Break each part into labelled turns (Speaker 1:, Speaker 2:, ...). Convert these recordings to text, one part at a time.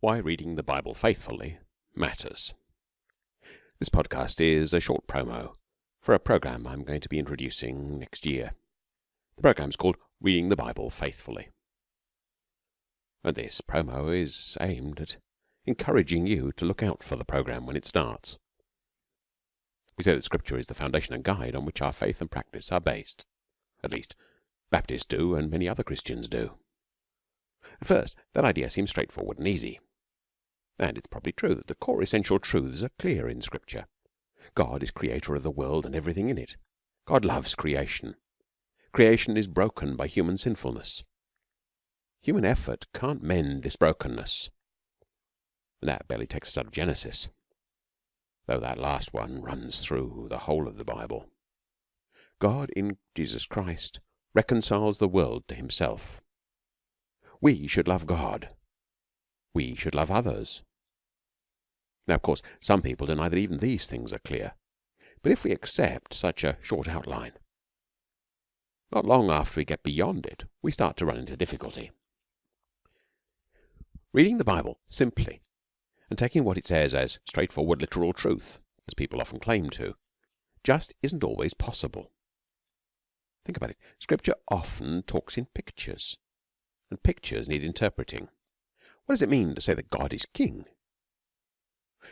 Speaker 1: why reading the Bible faithfully matters. This podcast is a short promo for a program I'm going to be introducing next year. The program is called Reading the Bible Faithfully. And this promo is aimed at encouraging you to look out for the program when it starts. We say that Scripture is the foundation and guide on which our faith and practice are based. At least, Baptists do, and many other Christians do. At first, that idea seems straightforward and easy. And it's probably true that the core essential truths are clear in Scripture. God is creator of the world and everything in it. God loves creation. Creation is broken by human sinfulness. Human effort can't mend this brokenness. That barely takes us out of Genesis, though that last one runs through the whole of the Bible. God in Jesus Christ reconciles the world to himself. We should love God. We should love others. Now, of course, some people deny that even these things are clear. But if we accept such a short outline, not long after we get beyond it, we start to run into difficulty. Reading the Bible simply and taking what it says as straightforward literal truth, as people often claim to, just isn't always possible. Think about it. Scripture often talks in pictures and pictures need interpreting. What does it mean to say that God is king?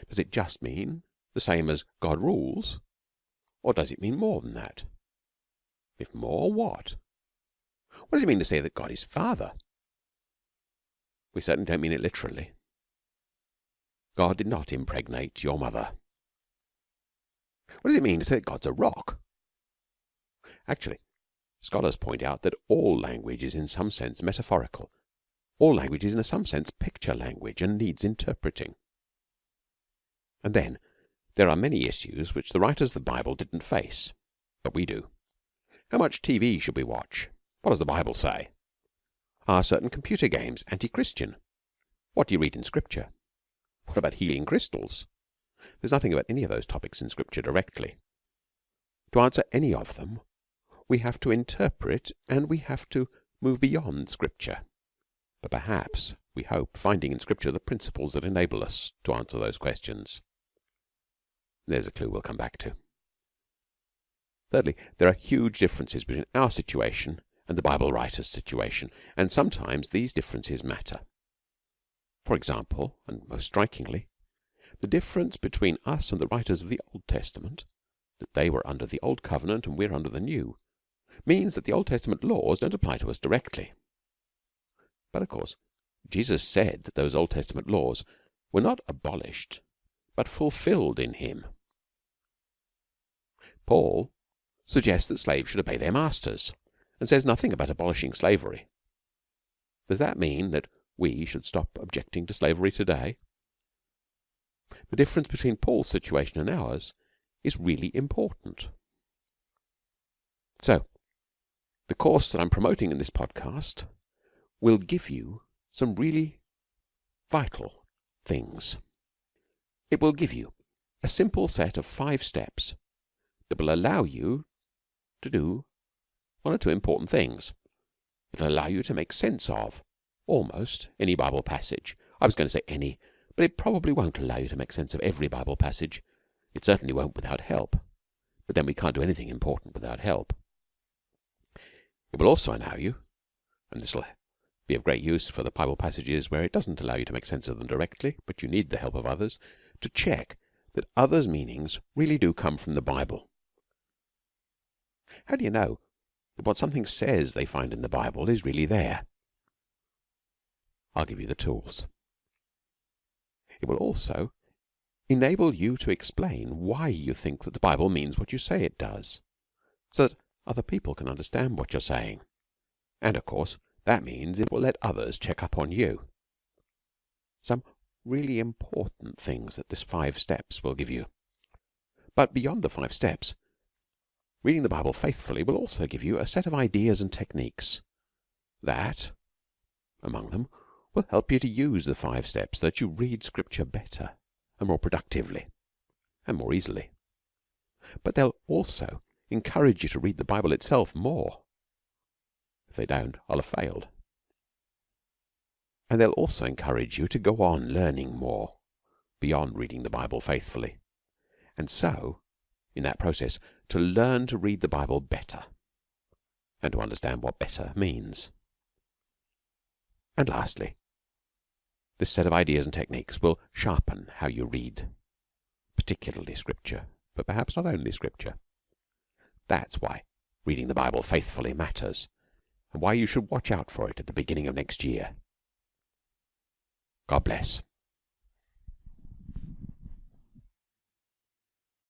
Speaker 1: Does it just mean the same as God rules? Or does it mean more than that? If more, what? What does it mean to say that God is Father? We certainly don't mean it literally. God did not impregnate your mother. What does it mean to say that God's a rock? Actually, Scholars point out that all language is in some sense metaphorical. All language is in some sense picture language and needs interpreting. And then there are many issues which the writers of the Bible didn't face, but we do. How much TV should we watch? What does the Bible say? Are certain computer games anti-Christian? What do you read in Scripture? What about healing crystals? There's nothing about any of those topics in Scripture directly. To answer any of them, we have to interpret and we have to move beyond Scripture. But perhaps, we hope, finding in Scripture the principles that enable us to answer those questions. There's a clue we'll come back to. Thirdly, there are huge differences between our situation and the Bible writer's situation, and sometimes these differences matter. For example, and most strikingly, the difference between us and the writers of the Old Testament, that they were under the Old Covenant and we're under the New, means that the Old Testament laws don't apply to us directly. But of course, Jesus said that those Old Testament laws were not abolished, but fulfilled in him. Paul suggests that slaves should obey their masters and says nothing about abolishing slavery. Does that mean that we should stop objecting to slavery today? The difference between Paul's situation and ours is really important. So, the course that I'm promoting in this podcast will give you some really vital things. It will give you a simple set of five steps that will allow you to do one or two important things. It'll allow you to make sense of almost any Bible passage. I was going to say any, but it probably won't allow you to make sense of every Bible passage. It certainly won't without help. But then we can't do anything important without help. It will also allow you, and this will be of great use for the Bible passages where it doesn't allow you to make sense of them directly, but you need the help of others, to check that others' meanings really do come from the Bible. How do you know that what something says they find in the Bible is really there? I'll give you the tools. It will also enable you to explain why you think that the Bible means what you say it does, so that other people can understand what you're saying. And, of course, that means it will let others check up on you. Some really important things that this five steps will give you. But beyond the five steps, reading the Bible faithfully will also give you a set of ideas and techniques that, among them, will help you to use the five steps that you read Scripture better and more productively and more easily. But they'll also encourage you to read the Bible itself more. If they don't, I'll have failed. And they'll also encourage you to go on learning more beyond reading the Bible faithfully, and so, in that process, to learn to read the Bible better and to understand what better means. And lastly, this set of ideas and techniques will sharpen how you read, particularly Scripture, but perhaps not only Scripture. That's why reading the Bible faithfully matters, and why you should watch out for it at the beginning of next year. God bless.